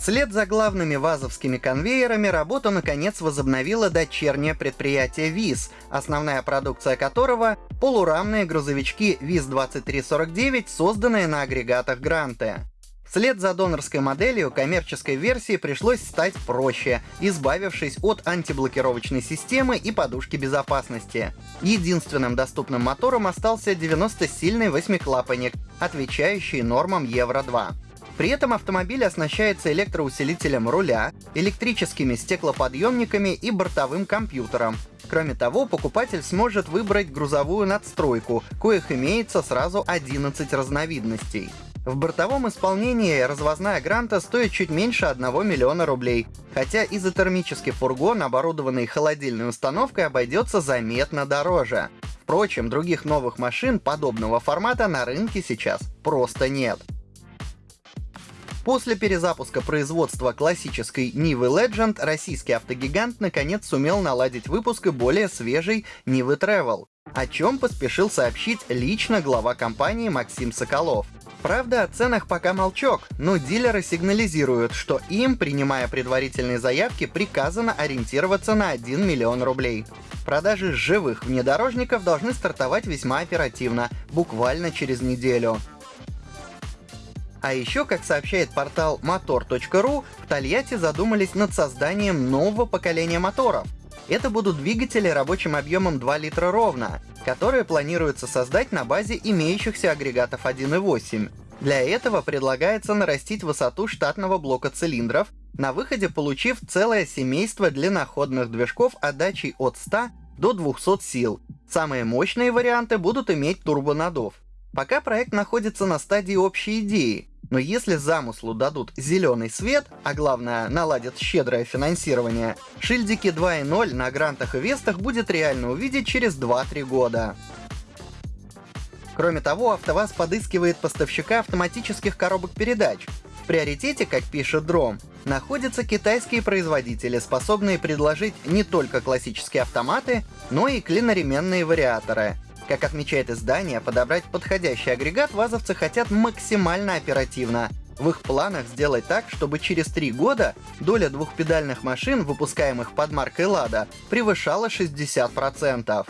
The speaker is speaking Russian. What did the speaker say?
Вслед за главными вазовскими конвейерами работу наконец возобновило дочернее предприятие ВИЗ, основная продукция которого — полурамные грузовички ВИЗ-2349, созданные на агрегатах Гранте. Вслед за донорской моделью коммерческой версии пришлось стать проще, избавившись от антиблокировочной системы и подушки безопасности. Единственным доступным мотором остался 90-сильный восьмиклапанник, отвечающий нормам Евро-2. При этом автомобиль оснащается электроусилителем руля, электрическими стеклоподъемниками и бортовым компьютером. Кроме того, покупатель сможет выбрать грузовую надстройку, коих имеется сразу 11 разновидностей. В бортовом исполнении развозная Гранта стоит чуть меньше 1 миллиона рублей, хотя изотермический фургон, оборудованный холодильной установкой, обойдется заметно дороже. Впрочем, других новых машин подобного формата на рынке сейчас просто нет. После перезапуска производства классической Нивы Legend российский автогигант наконец сумел наладить выпуск и более свежей Нивы Travel, о чем поспешил сообщить лично глава компании Максим Соколов. Правда, о ценах пока молчок, но дилеры сигнализируют, что им, принимая предварительные заявки, приказано ориентироваться на 1 миллион рублей. Продажи живых внедорожников должны стартовать весьма оперативно, буквально через неделю. А еще, как сообщает портал motor.ru, в Тольятти задумались над созданием нового поколения моторов. Это будут двигатели рабочим объемом 2 литра ровно, которые планируется создать на базе имеющихся агрегатов 1.8. Для этого предлагается нарастить высоту штатного блока цилиндров, на выходе получив целое семейство длинноходных движков отдачей от 100 до 200 сил. Самые мощные варианты будут иметь турбонаддув. Пока проект находится на стадии общей идеи, но если замыслу дадут зеленый свет, а главное наладят щедрое финансирование, шильдики 2.0 на грантах и вестах будет реально увидеть через 2-3 года. Кроме того, АвтоВАЗ подыскивает поставщика автоматических коробок передач. В приоритете, как пишет Дром, находятся китайские производители, способные предложить не только классические автоматы, но и клиноременные вариаторы — как отмечает издание, подобрать подходящий агрегат вазовцы хотят максимально оперативно. В их планах сделать так, чтобы через три года доля двухпедальных машин, выпускаемых под маркой «Лада», превышала 60%.